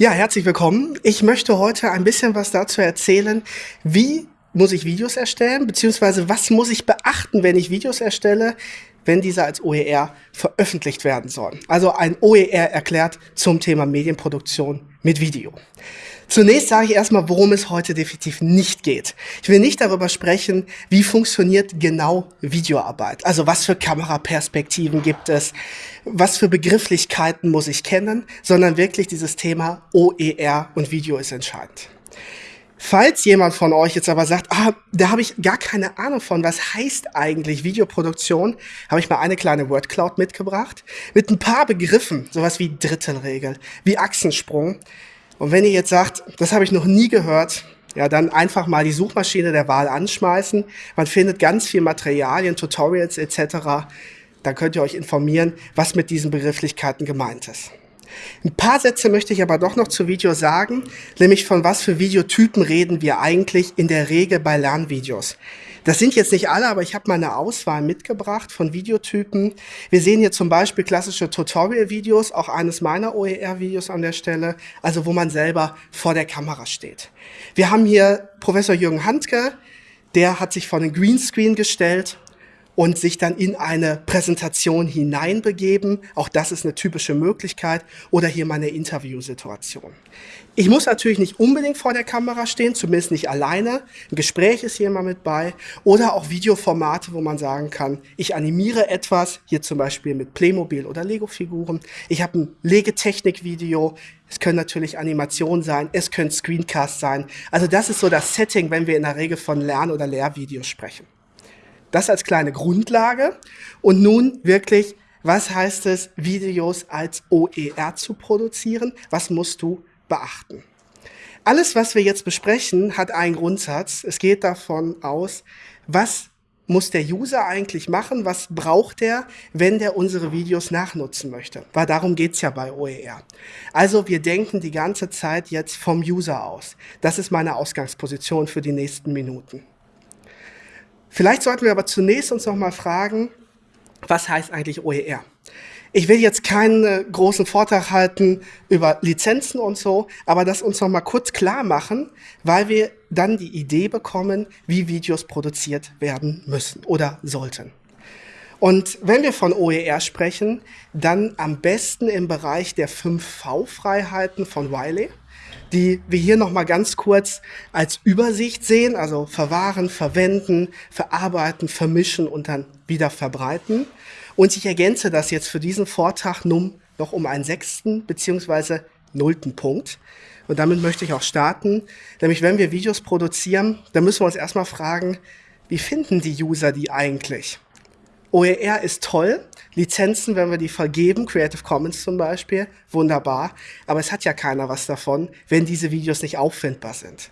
Ja, herzlich willkommen. Ich möchte heute ein bisschen was dazu erzählen, wie muss ich Videos erstellen, beziehungsweise was muss ich beachten, wenn ich Videos erstelle, wenn diese als OER veröffentlicht werden sollen. Also ein OER erklärt zum Thema Medienproduktion mit Video. Zunächst sage ich erstmal, worum es heute definitiv nicht geht. Ich will nicht darüber sprechen, wie funktioniert genau Videoarbeit. Also was für Kameraperspektiven gibt es, was für Begrifflichkeiten muss ich kennen, sondern wirklich dieses Thema OER und Video ist entscheidend. Falls jemand von euch jetzt aber sagt, ah, da habe ich gar keine Ahnung von, was heißt eigentlich Videoproduktion, habe ich mal eine kleine Wordcloud mitgebracht mit ein paar Begriffen, sowas wie Drittelregel, wie Achsensprung, und wenn ihr jetzt sagt, das habe ich noch nie gehört, ja, dann einfach mal die Suchmaschine der Wahl anschmeißen. Man findet ganz viel Materialien, Tutorials etc. Dann könnt ihr euch informieren, was mit diesen Begrifflichkeiten gemeint ist. Ein paar Sätze möchte ich aber doch noch zu Video sagen, nämlich von was für Videotypen reden wir eigentlich in der Regel bei Lernvideos. Das sind jetzt nicht alle, aber ich habe mal eine Auswahl mitgebracht von Videotypen. Wir sehen hier zum Beispiel klassische Tutorial-Videos, auch eines meiner OER-Videos an der Stelle, also wo man selber vor der Kamera steht. Wir haben hier Professor Jürgen Handke, der hat sich vor den Greenscreen gestellt und sich dann in eine Präsentation hineinbegeben. Auch das ist eine typische Möglichkeit. Oder hier mal eine Interviewsituation. Ich muss natürlich nicht unbedingt vor der Kamera stehen, zumindest nicht alleine. Ein Gespräch ist hier mal mit bei. Oder auch Videoformate, wo man sagen kann, ich animiere etwas, hier zum Beispiel mit Playmobil oder Lego-Figuren. Ich habe ein Legetechnik-Video. Es können natürlich Animationen sein, es können Screencasts sein. Also das ist so das Setting, wenn wir in der Regel von Lern- oder Lehrvideos sprechen. Das als kleine Grundlage. Und nun wirklich, was heißt es, Videos als OER zu produzieren? Was musst du beachten? Alles, was wir jetzt besprechen, hat einen Grundsatz. Es geht davon aus, was muss der User eigentlich machen? Was braucht er, wenn der unsere Videos nachnutzen möchte? Weil darum geht's ja bei OER. Also wir denken die ganze Zeit jetzt vom User aus. Das ist meine Ausgangsposition für die nächsten Minuten. Vielleicht sollten wir aber zunächst uns noch mal fragen, was heißt eigentlich OER? Ich will jetzt keinen äh, großen Vortrag halten über Lizenzen und so, aber das uns noch mal kurz klar machen, weil wir dann die Idee bekommen, wie Videos produziert werden müssen oder sollten. Und wenn wir von OER sprechen, dann am besten im Bereich der 5V-Freiheiten von Wiley die wir hier nochmal ganz kurz als Übersicht sehen, also verwahren, verwenden, verarbeiten, vermischen und dann wieder verbreiten. Und ich ergänze das jetzt für diesen Vortrag nun noch um einen sechsten beziehungsweise nullten Punkt. Und damit möchte ich auch starten. Nämlich, wenn wir Videos produzieren, dann müssen wir uns erstmal fragen, wie finden die User die eigentlich? OER ist toll. Lizenzen, wenn wir die vergeben, Creative Commons zum Beispiel, wunderbar. Aber es hat ja keiner was davon, wenn diese Videos nicht auffindbar sind.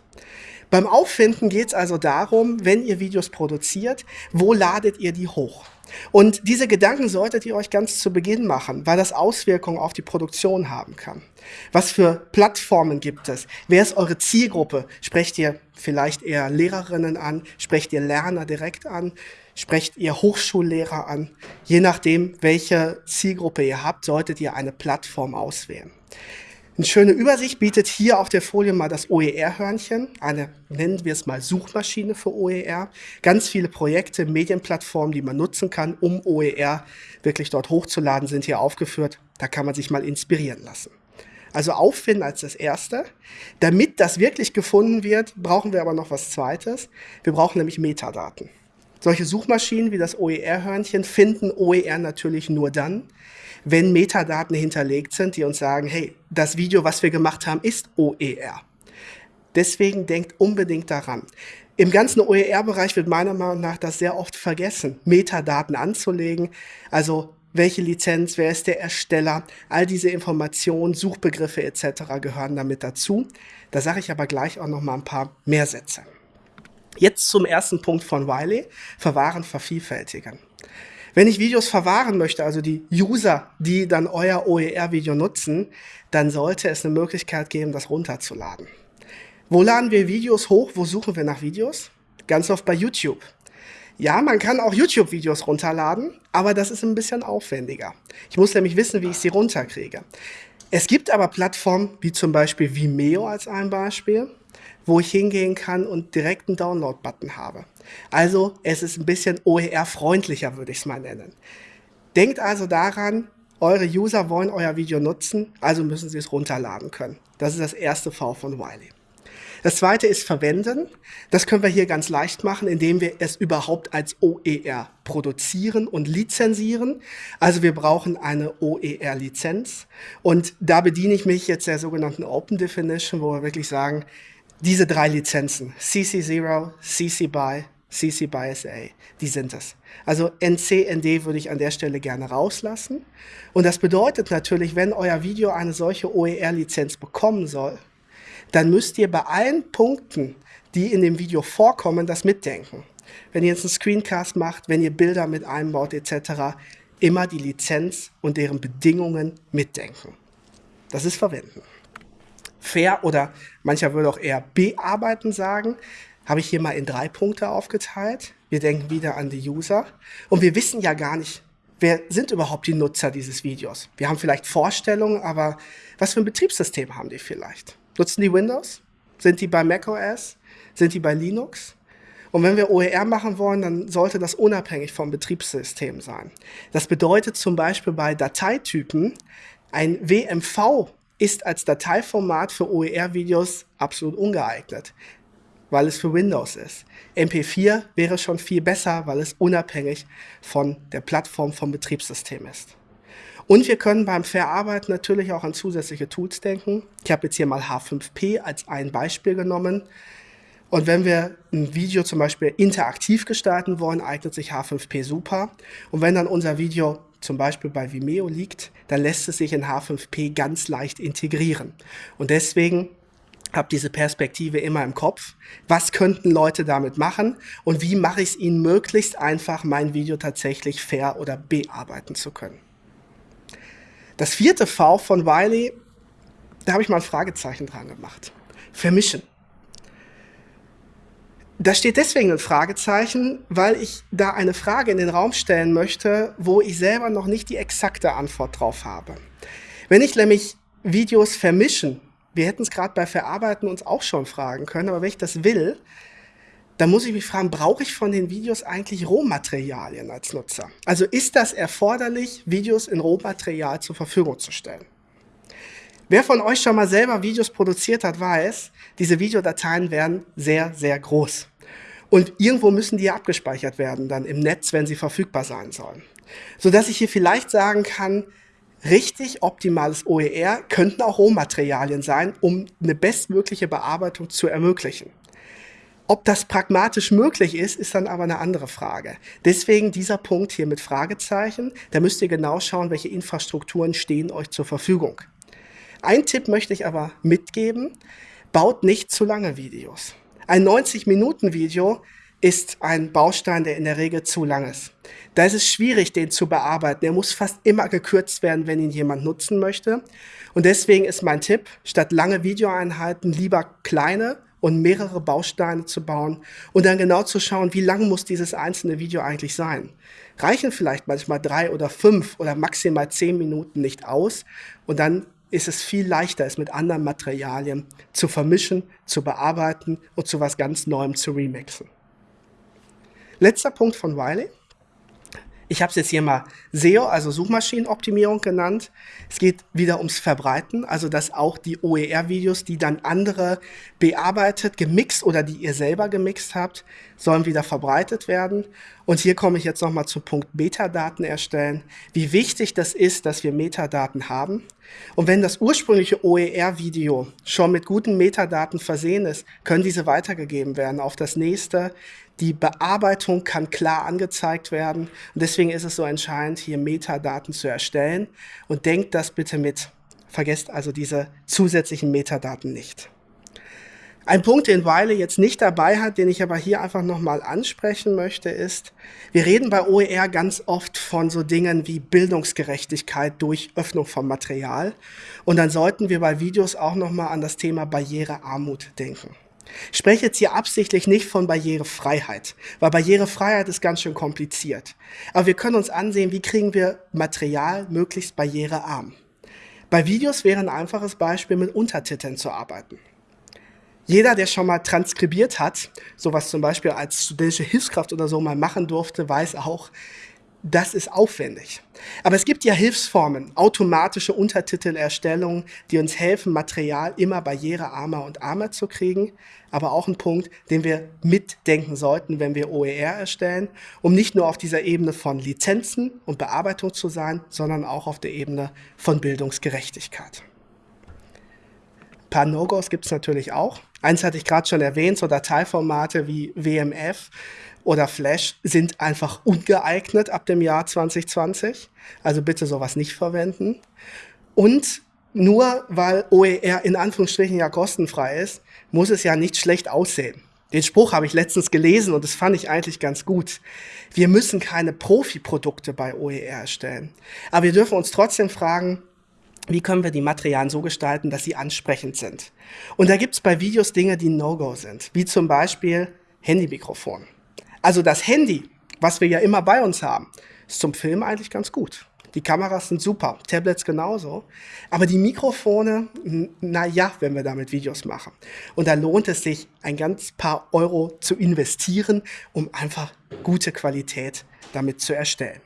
Beim Auffinden geht es also darum, wenn ihr Videos produziert, wo ladet ihr die hoch? Und diese Gedanken solltet ihr euch ganz zu Beginn machen, weil das Auswirkungen auf die Produktion haben kann. Was für Plattformen gibt es? Wer ist eure Zielgruppe? Sprecht ihr vielleicht eher Lehrerinnen an? Sprecht ihr Lerner direkt an? Sprecht ihr Hochschullehrer an. Je nachdem, welche Zielgruppe ihr habt, solltet ihr eine Plattform auswählen. Eine schöne Übersicht bietet hier auf der Folie mal das OER-Hörnchen, eine, nennen wir es mal Suchmaschine für OER. Ganz viele Projekte, Medienplattformen, die man nutzen kann, um OER wirklich dort hochzuladen, sind hier aufgeführt. Da kann man sich mal inspirieren lassen. Also auffinden als das Erste. Damit das wirklich gefunden wird, brauchen wir aber noch was Zweites. Wir brauchen nämlich Metadaten. Solche Suchmaschinen wie das OER-Hörnchen finden OER natürlich nur dann, wenn Metadaten hinterlegt sind, die uns sagen, hey, das Video, was wir gemacht haben, ist OER. Deswegen denkt unbedingt daran. Im ganzen OER-Bereich wird meiner Meinung nach das sehr oft vergessen, Metadaten anzulegen. Also welche Lizenz, wer ist der Ersteller, all diese Informationen, Suchbegriffe etc. gehören damit dazu. Da sage ich aber gleich auch noch mal ein paar mehr Sätze. Jetzt zum ersten Punkt von Wiley, verwahren, vervielfältigen. Wenn ich Videos verwahren möchte, also die User, die dann euer OER-Video nutzen, dann sollte es eine Möglichkeit geben, das runterzuladen. Wo laden wir Videos hoch? Wo suchen wir nach Videos? Ganz oft bei YouTube. Ja, man kann auch YouTube-Videos runterladen, aber das ist ein bisschen aufwendiger. Ich muss nämlich wissen, wie ich sie runterkriege. Es gibt aber Plattformen wie zum Beispiel Vimeo als ein Beispiel, wo ich hingehen kann und direkt einen Download-Button habe. Also es ist ein bisschen OER-freundlicher, würde ich es mal nennen. Denkt also daran, eure User wollen euer Video nutzen, also müssen sie es runterladen können. Das ist das erste V von Wiley. Das zweite ist verwenden. Das können wir hier ganz leicht machen, indem wir es überhaupt als OER produzieren und lizenzieren. Also wir brauchen eine OER-Lizenz. Und da bediene ich mich jetzt der sogenannten Open Definition, wo wir wirklich sagen, diese drei Lizenzen, CC0, CC BY, CC BY SA, die sind es. Also NC, ND würde ich an der Stelle gerne rauslassen. Und das bedeutet natürlich, wenn euer Video eine solche OER-Lizenz bekommen soll, dann müsst ihr bei allen Punkten, die in dem Video vorkommen, das mitdenken. Wenn ihr jetzt einen Screencast macht, wenn ihr Bilder mit einbaut etc., immer die Lizenz und deren Bedingungen mitdenken. Das ist Verwenden. Fair oder mancher würde auch eher bearbeiten sagen, habe ich hier mal in drei Punkte aufgeteilt. Wir denken wieder an die User und wir wissen ja gar nicht, wer sind überhaupt die Nutzer dieses Videos. Wir haben vielleicht Vorstellungen, aber was für ein Betriebssystem haben die vielleicht? Nutzen die Windows? Sind die bei macOS? Sind die bei Linux? Und wenn wir OER machen wollen, dann sollte das unabhängig vom Betriebssystem sein. Das bedeutet zum Beispiel bei Dateitypen, ein WMV ist als Dateiformat für OER-Videos absolut ungeeignet, weil es für Windows ist. MP4 wäre schon viel besser, weil es unabhängig von der Plattform vom Betriebssystem ist. Und wir können beim Verarbeiten natürlich auch an zusätzliche Tools denken. Ich habe jetzt hier mal H5P als ein Beispiel genommen. Und wenn wir ein Video zum Beispiel interaktiv gestalten wollen, eignet sich H5P super. Und wenn dann unser Video zum Beispiel bei Vimeo liegt, dann lässt es sich in H5P ganz leicht integrieren. Und deswegen habe diese Perspektive immer im Kopf. Was könnten Leute damit machen und wie mache ich es ihnen möglichst einfach, mein Video tatsächlich fair oder bearbeiten zu können. Das vierte V von Wiley, da habe ich mal ein Fragezeichen dran gemacht. Vermischen. Da steht deswegen ein Fragezeichen, weil ich da eine Frage in den Raum stellen möchte, wo ich selber noch nicht die exakte Antwort drauf habe. Wenn ich nämlich Videos vermischen, wir hätten es gerade bei Verarbeiten uns auch schon fragen können, aber wenn ich das will, da muss ich mich fragen, brauche ich von den Videos eigentlich Rohmaterialien als Nutzer? Also ist das erforderlich, Videos in Rohmaterial zur Verfügung zu stellen? Wer von euch schon mal selber Videos produziert hat, weiß, diese Videodateien werden sehr, sehr groß. Und irgendwo müssen die abgespeichert werden, dann im Netz, wenn sie verfügbar sein sollen. Sodass ich hier vielleicht sagen kann, richtig optimales OER könnten auch Rohmaterialien sein, um eine bestmögliche Bearbeitung zu ermöglichen. Ob das pragmatisch möglich ist, ist dann aber eine andere Frage. Deswegen dieser Punkt hier mit Fragezeichen. Da müsst ihr genau schauen, welche Infrastrukturen stehen euch zur Verfügung. Ein Tipp möchte ich aber mitgeben. Baut nicht zu lange Videos. Ein 90-Minuten-Video ist ein Baustein, der in der Regel zu lang ist. Da ist es schwierig, den zu bearbeiten. Er muss fast immer gekürzt werden, wenn ihn jemand nutzen möchte. Und deswegen ist mein Tipp, statt lange Videoeinheiten lieber kleine und mehrere Bausteine zu bauen und dann genau zu schauen, wie lang muss dieses einzelne Video eigentlich sein. Reichen vielleicht manchmal drei oder fünf oder maximal zehn Minuten nicht aus und dann ist es viel leichter, es mit anderen Materialien zu vermischen, zu bearbeiten und zu was ganz Neuem zu remixen. Letzter Punkt von Wiley. Ich habe es jetzt hier mal SEO, also Suchmaschinenoptimierung genannt. Es geht wieder ums Verbreiten, also dass auch die OER-Videos, die dann andere bearbeitet, gemixt oder die ihr selber gemixt habt, sollen wieder verbreitet werden. Und hier komme ich jetzt nochmal zum Punkt Metadaten erstellen. Wie wichtig das ist, dass wir Metadaten haben. Und wenn das ursprüngliche OER-Video schon mit guten Metadaten versehen ist, können diese weitergegeben werden auf das nächste. Die Bearbeitung kann klar angezeigt werden. Und deswegen ist es so entscheidend, hier Metadaten zu erstellen. Und denkt das bitte mit. Vergesst also diese zusätzlichen Metadaten nicht. Ein Punkt, den Weile jetzt nicht dabei hat, den ich aber hier einfach nochmal ansprechen möchte, ist, wir reden bei OER ganz oft von so Dingen wie Bildungsgerechtigkeit durch Öffnung von Material. Und dann sollten wir bei Videos auch nochmal an das Thema Barrierearmut denken. Ich spreche jetzt hier absichtlich nicht von Barrierefreiheit, weil Barrierefreiheit ist ganz schön kompliziert. Aber wir können uns ansehen, wie kriegen wir Material möglichst barrierearm. Bei Videos wäre ein einfaches Beispiel, mit Untertiteln zu arbeiten. Jeder, der schon mal transkribiert hat, sowas zum Beispiel als studentische Hilfskraft oder so mal machen durfte, weiß auch, das ist aufwendig. Aber es gibt ja Hilfsformen, automatische Untertitelerstellung, die uns helfen, Material immer barrierearmer und armer zu kriegen. Aber auch ein Punkt, den wir mitdenken sollten, wenn wir OER erstellen, um nicht nur auf dieser Ebene von Lizenzen und Bearbeitung zu sein, sondern auch auf der Ebene von Bildungsgerechtigkeit. Paar No-Gos gibt es natürlich auch. Eins hatte ich gerade schon erwähnt, so Dateiformate wie WMF oder Flash sind einfach ungeeignet ab dem Jahr 2020. Also bitte sowas nicht verwenden. Und nur weil OER in Anführungsstrichen ja kostenfrei ist, muss es ja nicht schlecht aussehen. Den Spruch habe ich letztens gelesen und das fand ich eigentlich ganz gut. Wir müssen keine Profi-Produkte bei OER erstellen. Aber wir dürfen uns trotzdem fragen, wie können wir die Materialien so gestalten, dass sie ansprechend sind. Und da gibt es bei Videos Dinge, die No-Go sind, wie zum Beispiel Handymikrofon. Also das Handy, was wir ja immer bei uns haben, ist zum Film eigentlich ganz gut. Die Kameras sind super, Tablets genauso. Aber die Mikrofone, na ja, wenn wir damit Videos machen. Und da lohnt es sich, ein ganz paar Euro zu investieren, um einfach gute Qualität damit zu erstellen.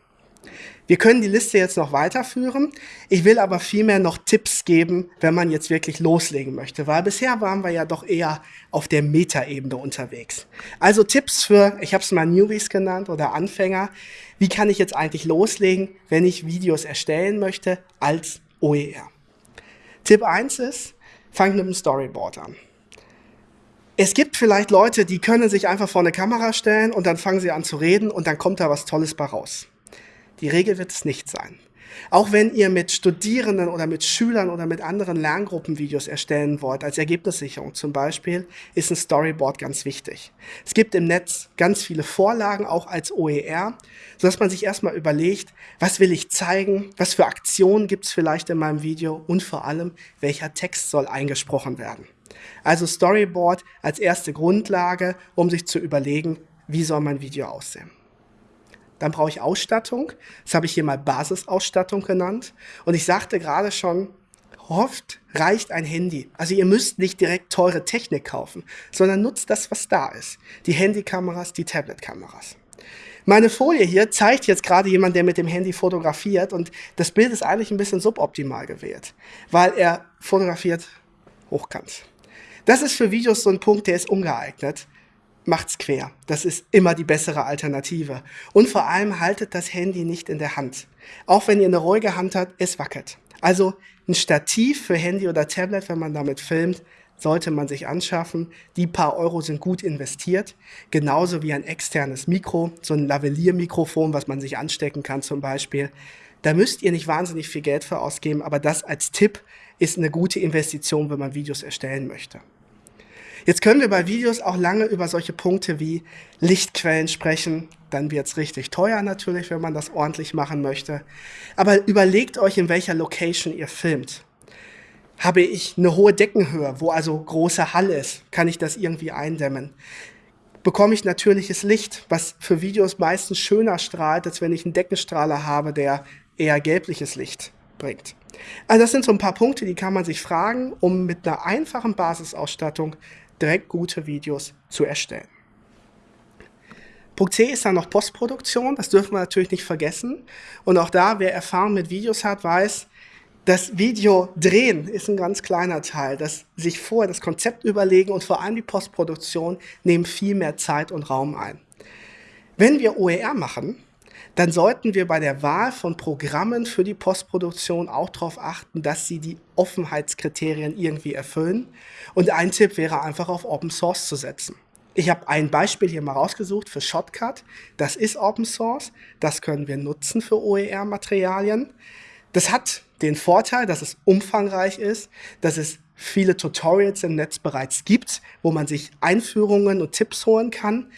Wir können die Liste jetzt noch weiterführen. Ich will aber vielmehr noch Tipps geben, wenn man jetzt wirklich loslegen möchte, weil bisher waren wir ja doch eher auf der Metaebene unterwegs. Also Tipps für, ich habe es mal Newbies genannt oder Anfänger. Wie kann ich jetzt eigentlich loslegen, wenn ich Videos erstellen möchte als OER? Tipp 1 ist, fang mit dem Storyboard an. Es gibt vielleicht Leute, die können sich einfach vor eine Kamera stellen und dann fangen sie an zu reden und dann kommt da was Tolles bei raus. Die Regel wird es nicht sein. Auch wenn ihr mit Studierenden oder mit Schülern oder mit anderen Lerngruppen Videos erstellen wollt, als Ergebnissicherung zum Beispiel, ist ein Storyboard ganz wichtig. Es gibt im Netz ganz viele Vorlagen, auch als OER, sodass man sich erstmal überlegt, was will ich zeigen, was für Aktionen gibt es vielleicht in meinem Video und vor allem, welcher Text soll eingesprochen werden. Also Storyboard als erste Grundlage, um sich zu überlegen, wie soll mein Video aussehen. Dann brauche ich Ausstattung. Das habe ich hier mal Basisausstattung genannt. Und ich sagte gerade schon, oft reicht ein Handy. Also ihr müsst nicht direkt teure Technik kaufen, sondern nutzt das, was da ist. Die Handykameras, die Tabletkameras. Meine Folie hier zeigt jetzt gerade jemand, der mit dem Handy fotografiert und das Bild ist eigentlich ein bisschen suboptimal gewählt, weil er fotografiert hochkant. Das ist für Videos so ein Punkt, der ist ungeeignet macht's quer. Das ist immer die bessere Alternative. Und vor allem haltet das Handy nicht in der Hand. Auch wenn ihr eine ruhige Hand habt, es wackelt. Also ein Stativ für Handy oder Tablet, wenn man damit filmt, sollte man sich anschaffen. Die paar Euro sind gut investiert. Genauso wie ein externes Mikro, so ein Lavalier-Mikrofon, was man sich anstecken kann zum Beispiel. Da müsst ihr nicht wahnsinnig viel Geld für ausgeben, aber das als Tipp ist eine gute Investition, wenn man Videos erstellen möchte. Jetzt können wir bei Videos auch lange über solche Punkte wie Lichtquellen sprechen. Dann wird es richtig teuer natürlich, wenn man das ordentlich machen möchte. Aber überlegt euch, in welcher Location ihr filmt. Habe ich eine hohe Deckenhöhe, wo also große Hall ist, kann ich das irgendwie eindämmen. Bekomme ich natürliches Licht, was für Videos meistens schöner strahlt, als wenn ich einen Deckenstrahler habe, der eher gelbliches Licht bringt. Also das sind so ein paar Punkte, die kann man sich fragen, um mit einer einfachen Basisausstattung direkt gute Videos zu erstellen. Punkt C ist dann noch Postproduktion, das dürfen wir natürlich nicht vergessen. Und auch da, wer Erfahrung mit Videos hat, weiß, das Video drehen ist ein ganz kleiner Teil. Das sich vorher das Konzept überlegen und vor allem die Postproduktion nehmen viel mehr Zeit und Raum ein. Wenn wir OER machen, dann sollten wir bei der Wahl von Programmen für die Postproduktion auch darauf achten, dass sie die Offenheitskriterien irgendwie erfüllen. Und ein Tipp wäre einfach auf Open Source zu setzen. Ich habe ein Beispiel hier mal rausgesucht für Shotcut. Das ist Open Source. Das können wir nutzen für OER-Materialien. Das hat den Vorteil, dass es umfangreich ist, dass es viele Tutorials im Netz bereits gibt, wo man sich Einführungen und Tipps holen kann.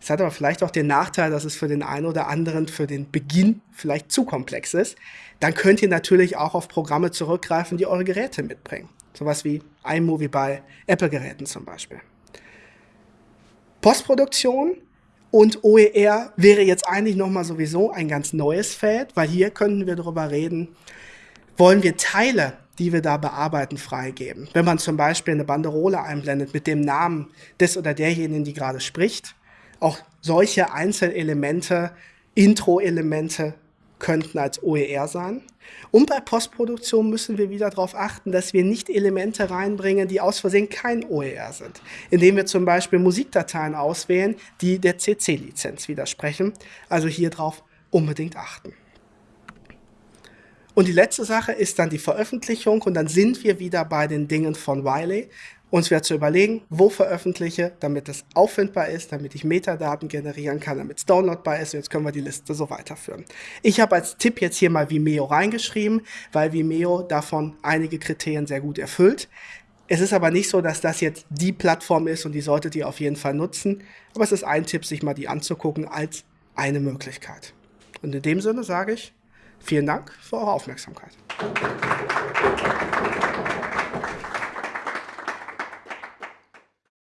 Es hat aber vielleicht auch den Nachteil, dass es für den einen oder anderen für den Beginn vielleicht zu komplex ist. Dann könnt ihr natürlich auch auf Programme zurückgreifen, die eure Geräte mitbringen. Sowas wie iMovie bei Apple-Geräten zum Beispiel. Postproduktion und OER wäre jetzt eigentlich nochmal sowieso ein ganz neues Feld, weil hier könnten wir darüber reden, wollen wir Teile die wir da bearbeiten, freigeben. Wenn man zum Beispiel eine Banderole einblendet mit dem Namen des oder derjenigen, die gerade spricht, auch solche Einzelelemente, Intro-Elemente könnten als OER sein. Und bei Postproduktion müssen wir wieder darauf achten, dass wir nicht Elemente reinbringen, die aus Versehen kein OER sind. Indem wir zum Beispiel Musikdateien auswählen, die der CC-Lizenz widersprechen. Also hier drauf unbedingt achten. Und die letzte Sache ist dann die Veröffentlichung und dann sind wir wieder bei den Dingen von Wiley. Uns wäre zu überlegen, wo veröffentliche, damit es auffindbar ist, damit ich Metadaten generieren kann, damit es downloadbar ist. Und jetzt können wir die Liste so weiterführen. Ich habe als Tipp jetzt hier mal Vimeo reingeschrieben, weil Vimeo davon einige Kriterien sehr gut erfüllt. Es ist aber nicht so, dass das jetzt die Plattform ist und die solltet ihr auf jeden Fall nutzen. Aber es ist ein Tipp, sich mal die anzugucken als eine Möglichkeit. Und in dem Sinne sage ich, Vielen Dank für eure Aufmerksamkeit.